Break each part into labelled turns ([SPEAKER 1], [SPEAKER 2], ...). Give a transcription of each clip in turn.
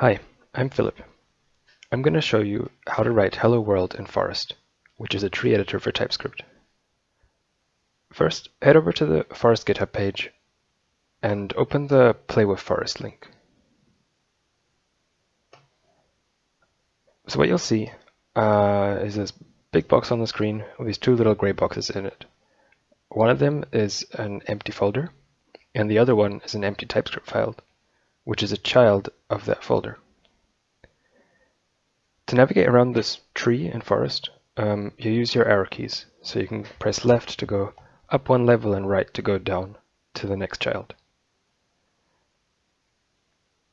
[SPEAKER 1] Hi, I'm Philip. I'm going to show you how to write Hello World in Forest, which is a tree editor for TypeScript. First, head over to the Forest GitHub page and open the Play with Forest link. So what you'll see uh, is this big box on the screen with these two little gray boxes in it. One of them is an empty folder, and the other one is an empty TypeScript file which is a child of that folder. To navigate around this tree and forest, um, you use your arrow keys. So you can press left to go up one level and right to go down to the next child.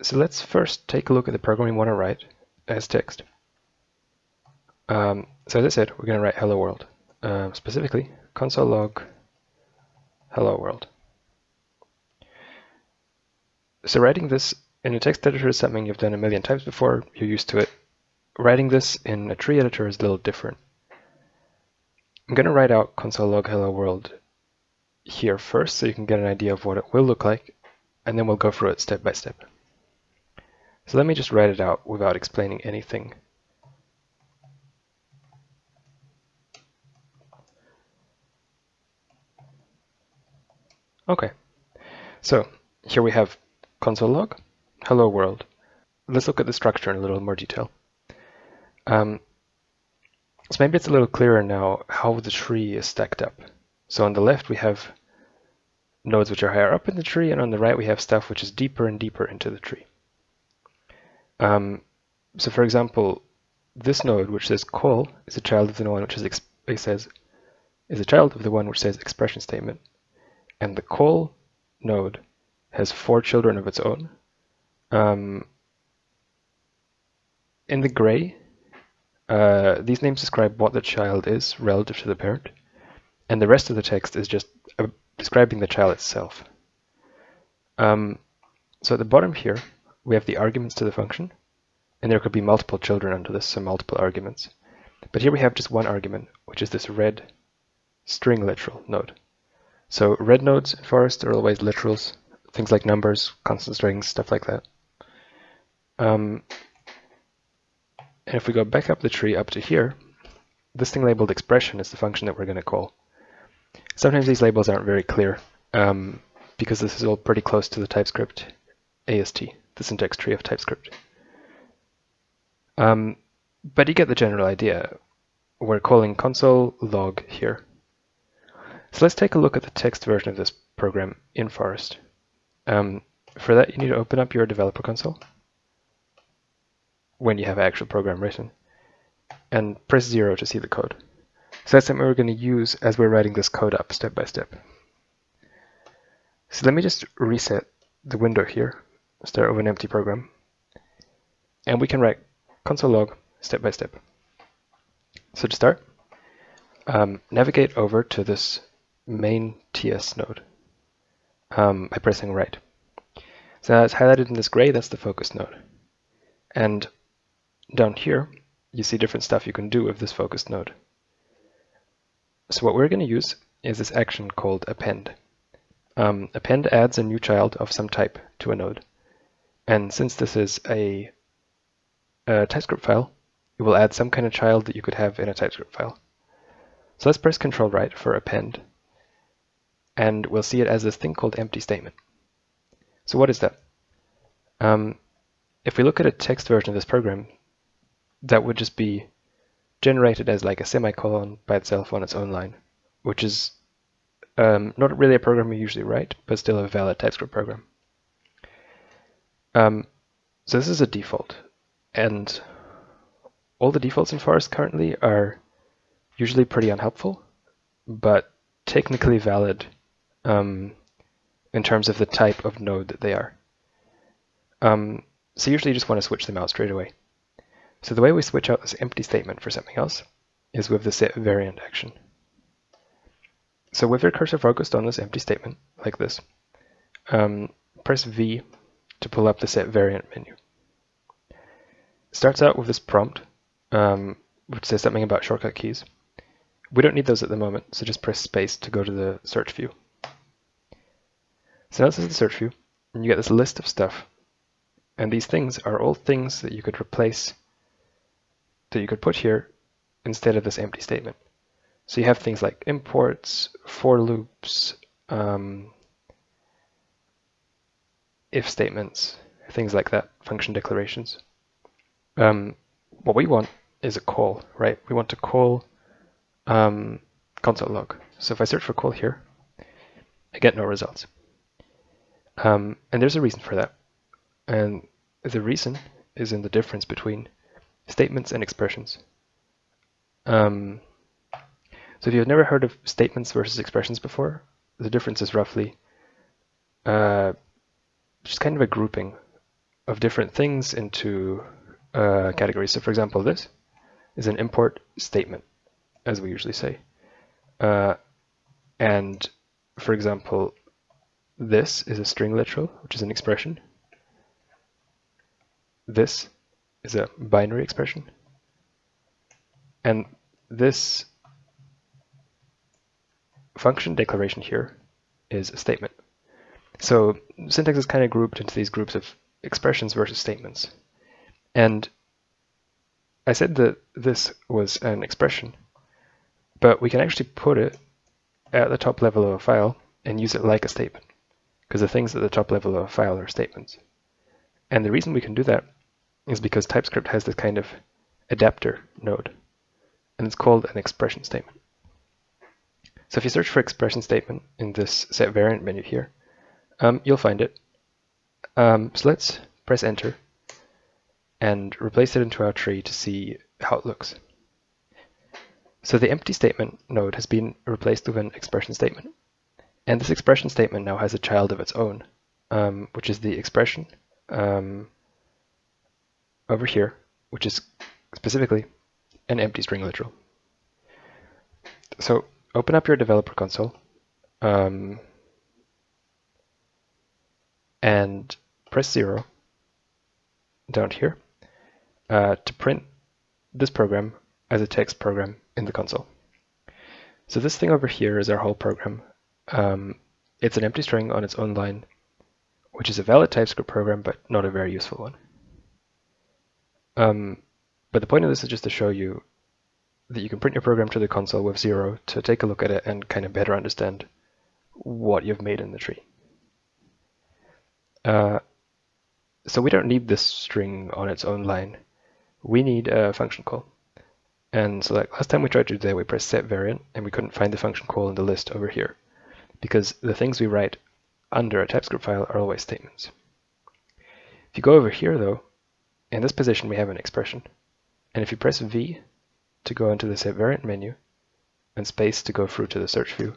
[SPEAKER 1] So let's first take a look at the program we want to write as text. Um, so as I said, we're going to write hello world. Um, specifically, console log hello world. So writing this in a text editor is something you've done a million times before, you're used to it. Writing this in a tree editor is a little different. I'm going to write out console log hello world here first so you can get an idea of what it will look like, and then we'll go through it step by step. So let me just write it out without explaining anything. Okay, so here we have console log, hello world. Let's look at the structure in a little more detail. Um, so maybe it's a little clearer now how the tree is stacked up. So on the left we have nodes which are higher up in the tree, and on the right we have stuff which is deeper and deeper into the tree. Um, so for example, this node which says call is a child of the one which is says is a child of the one which says expression statement, and the call node has four children of its own. Um, in the gray, uh, these names describe what the child is relative to the parent, and the rest of the text is just uh, describing the child itself. Um, so at the bottom here, we have the arguments to the function, and there could be multiple children under this, so multiple arguments. But here we have just one argument, which is this red string literal node. So red nodes in Forest are always literals, things like numbers, constant strings, stuff like that. Um, and if we go back up the tree up to here, this thing labeled expression is the function that we're going to call. Sometimes these labels aren't very clear um, because this is all pretty close to the TypeScript AST, the syntax tree of TypeScript. Um, but you get the general idea. We're calling console log here. So let's take a look at the text version of this program in Forest. Um, for that, you need to open up your developer console when you have actual program written and press zero to see the code. So that's something we're going to use as we're writing this code up step by step. So let me just reset the window here, start with an empty program, and we can write console log step by step. So to start, um, navigate over to this main TS node um, by pressing right. So now it's highlighted in this gray, that's the focus node. And down here, you see different stuff you can do with this focus node. So what we're going to use is this action called append. Um, append adds a new child of some type to a node. And since this is a, a TypeScript file, it will add some kind of child that you could have in a TypeScript file. So let's press Control right for append and we'll see it as this thing called empty statement. So what is that? Um, if we look at a text version of this program, that would just be generated as like a semicolon by itself on its own line, which is um, not really a program we usually write, but still a valid TypeScript program. Um, so this is a default, and all the defaults in Forest currently are usually pretty unhelpful, but technically valid um, in terms of the type of node that they are. Um, so usually you just want to switch them out straight away. So the way we switch out this empty statement for something else is with the set variant action. So with your cursor focused on this empty statement, like this, um, press V to pull up the set variant menu. It starts out with this prompt, um, which says something about shortcut keys. We don't need those at the moment, so just press space to go to the search view. So now this is the search view, and you get this list of stuff. And these things are all things that you could replace, that you could put here instead of this empty statement. So you have things like imports, for loops, um, if statements, things like that, function declarations. Um, what we want is a call, right? We want to call um, console log. So if I search for call here, I get no results. Um, and there's a reason for that. And the reason is in the difference between statements and expressions. Um, so if you've never heard of statements versus expressions before, the difference is roughly uh, just kind of a grouping of different things into uh, categories. So for example, this is an import statement, as we usually say. Uh, and for example, this is a string literal, which is an expression. This is a binary expression. And this function declaration here is a statement. So syntax is kind of grouped into these groups of expressions versus statements. And I said that this was an expression, but we can actually put it at the top level of a file and use it like a statement, because the things at the top level of a file are statements. And the reason we can do that is because TypeScript has this kind of adapter node, and it's called an expression statement. So if you search for expression statement in this set variant menu here, um, you'll find it. Um, so let's press enter and replace it into our tree to see how it looks. So the empty statement node has been replaced with an expression statement. And this expression statement now has a child of its own, um, which is the expression um, over here, which is specifically an empty string literal. So open up your developer console um, and press zero down here uh, to print this program as a text program in the console. So this thing over here is our whole program. Um, it's an empty string on its own line, which is a valid TypeScript program, but not a very useful one. Um, but the point of this is just to show you that you can print your program to the console with zero to take a look at it and kind of better understand what you've made in the tree. Uh, so we don't need this string on its own line. We need a function call. And so like last time we tried to do that, we pressed set variant and we couldn't find the function call in the list over here because the things we write under a TypeScript file are always statements. If you go over here though, in this position we have an expression. And if you press V to go into the set variant menu and space to go through to the search view,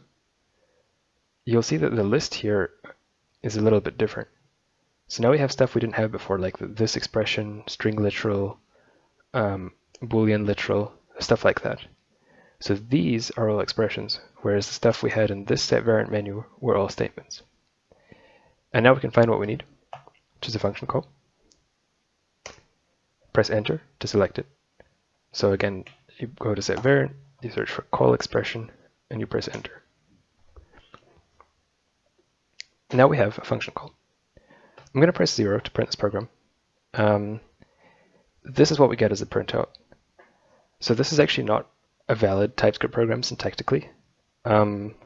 [SPEAKER 1] you'll see that the list here is a little bit different. So now we have stuff we didn't have before, like this expression, string literal, um, boolean literal, stuff like that. So these are all expressions, whereas the stuff we had in this set variant menu were all statements. And now we can find what we need, which is a function call. Press enter to select it. So again, you go to set variant, you search for call expression, and you press enter. Now we have a function call. I'm going to press 0 to print this program. Um, this is what we get as a printout. So this is actually not a valid TypeScript program syntactically, um,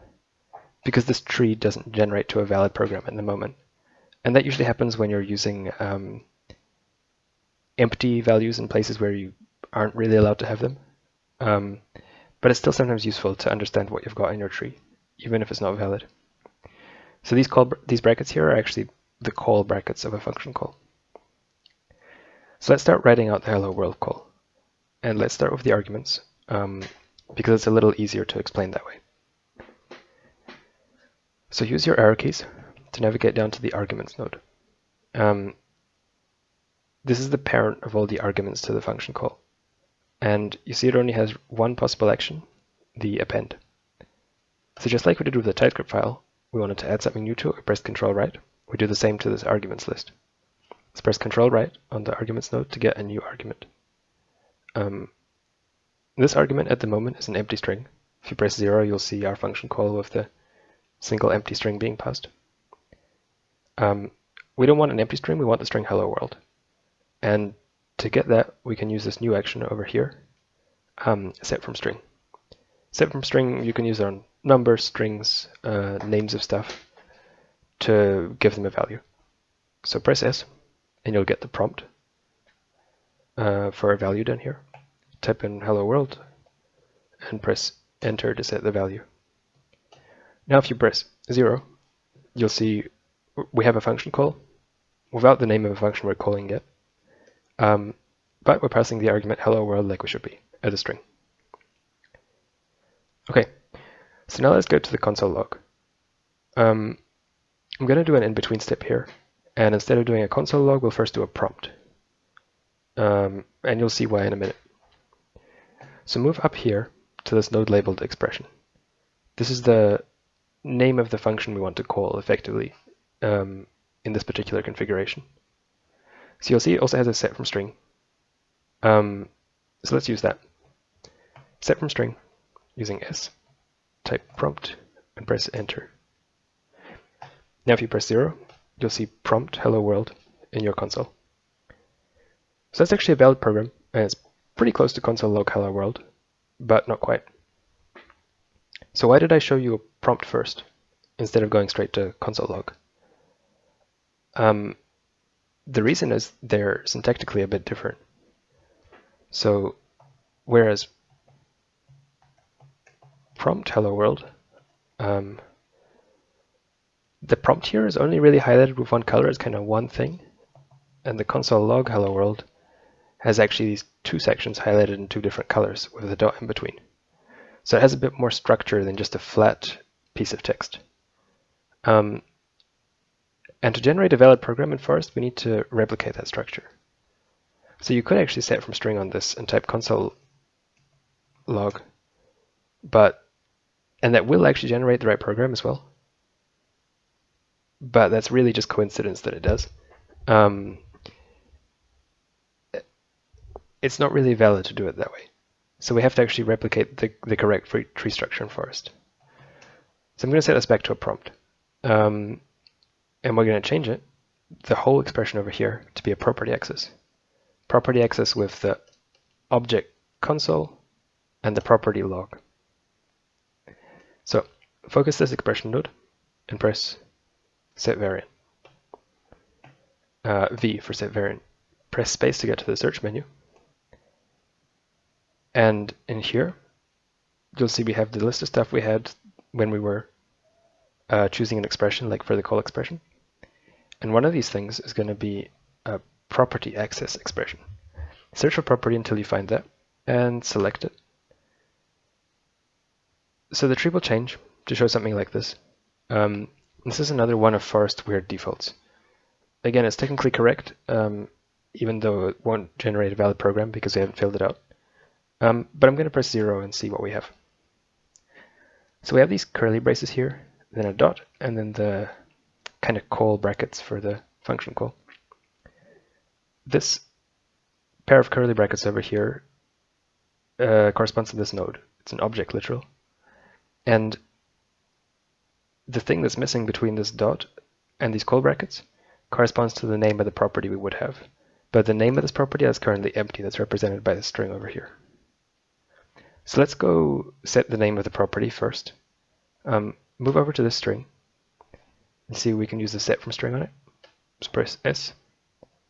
[SPEAKER 1] because this tree doesn't generate to a valid program at the moment. And that usually happens when you're using um, empty values in places where you aren't really allowed to have them. Um, but it's still sometimes useful to understand what you've got in your tree, even if it's not valid. So these call these brackets here are actually the call brackets of a function call. So let's start writing out the hello world call. And let's start with the arguments, um, because it's a little easier to explain that way. So use your arrow keys to navigate down to the arguments node. Um, this is the parent of all the arguments to the function call. And you see it only has one possible action, the append. So just like we did with the TypeScript file, we wanted to add something new to it, we pressed Control right. We do the same to this arguments list. Let's press Control right on the arguments node to get a new argument. Um, this argument at the moment is an empty string. If you press zero, you'll see our function call with the single empty string being passed. Um, we don't want an empty string, we want the string hello world. And to get that, we can use this new action over here, um, set from string. Set from string, you can use on numbers, strings, uh, names of stuff to give them a value. So press S, and you'll get the prompt uh, for a value down here. Type in hello world, and press enter to set the value. Now if you press 0, you'll see we have a function call without the name of a function we're calling it, Um, but we're passing the argument hello world like we should be as a string. Okay, so now let's go to the console log. Um, I'm going to do an in-between step here, and instead of doing a console log, we'll first do a prompt. Um, and you'll see why in a minute. So move up here to this node labeled expression. This is the name of the function we want to call effectively um, in this particular configuration. So you'll see it also has a set from string. Um, so let's use that. Set from string using s, type prompt, and press enter. Now if you press 0, you'll see prompt hello world in your console. So that's actually a valid program, and it's pretty close to console log hello world, but not quite. So why did I show you a prompt first, instead of going straight to console log? Um, the reason is they're syntactically a bit different. So whereas prompt hello world, um, the prompt here is only really highlighted with one color It's kind of one thing, and the console log hello world has actually these two sections highlighted in two different colors with a dot in between. So it has a bit more structure than just a flat piece of text. Um, and to generate a valid program in Forest, we need to replicate that structure. So you could actually set from string on this and type console log, but and that will actually generate the right program as well. But that's really just coincidence that it does. Um, it's not really valid to do it that way. So we have to actually replicate the, the correct tree structure in Forest. So I'm going to set this back to a prompt. Um, and we're going to change it, the whole expression over here, to be a property access. Property access with the object console and the property log. So focus this expression node and press set variant. Uh, v for set variant. Press space to get to the search menu. And in here, you'll see we have the list of stuff we had when we were uh, choosing an expression, like for the call expression. And one of these things is going to be a property access expression. Search for property until you find that and select it. So the tree will change to show something like this. Um, this is another one of Forest weird defaults. Again, it's technically correct, um, even though it won't generate a valid program because we haven't filled it out. Um, but I'm going to press 0 and see what we have. So we have these curly braces here, then a dot, and then the kind of call brackets for the function call. This pair of curly brackets over here uh, corresponds to this node. It's an object literal. And the thing that's missing between this dot and these call brackets corresponds to the name of the property we would have. But the name of this property is currently empty. That's represented by the string over here. So let's go set the name of the property first. Um, move over to this string and see we can use the set from string on it. Just press S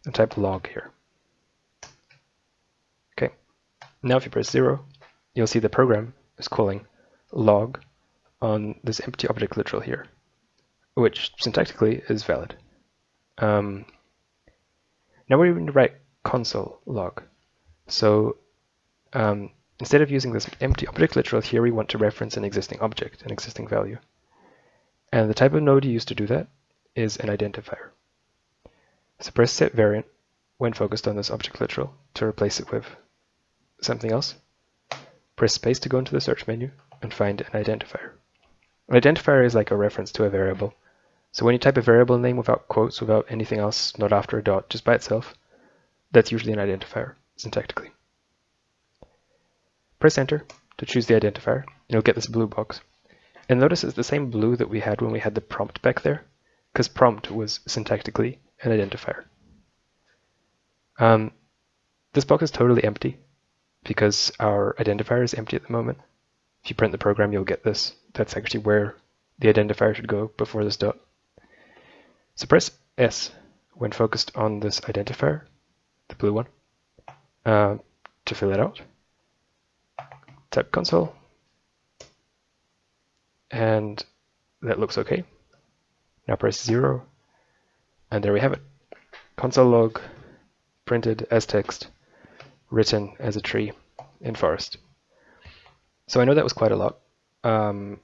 [SPEAKER 1] and type log here. Okay, now if you press zero, you'll see the program is calling log on this empty object literal here, which syntactically is valid. Um, now we're going to write console log. So um, instead of using this empty object literal here, we want to reference an existing object, an existing value. And the type of node you use to do that is an identifier. So press set variant when focused on this object literal to replace it with something else. Press space to go into the search menu and find an identifier. An identifier is like a reference to a variable. So when you type a variable name without quotes, without anything else, not after a dot, just by itself, that's usually an identifier, syntactically. Press enter to choose the identifier, and you'll get this blue box. And notice it's the same blue that we had when we had the prompt back there, because prompt was syntactically an identifier. Um, this box is totally empty because our identifier is empty at the moment. If you print the program, you'll get this. That's actually where the identifier should go before this dot. So press S when focused on this identifier, the blue one, uh, to fill it out. Type console, and that looks okay. Now press 0, and there we have it. Console log printed as text, written as a tree in Forest. So I know that was quite a lot, um,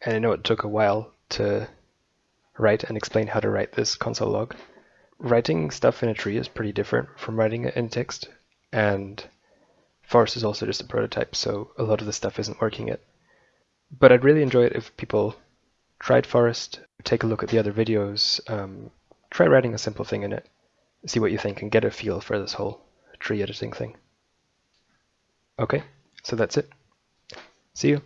[SPEAKER 1] and I know it took a while to write and explain how to write this console log. Writing stuff in a tree is pretty different from writing it in text, and Forest is also just a prototype, so a lot of the stuff isn't working yet. But I'd really enjoy it if people tried Forest, take a look at the other videos, um, try writing a simple thing in it, see what you think, and get a feel for this whole tree editing thing. Okay, so that's it. See you.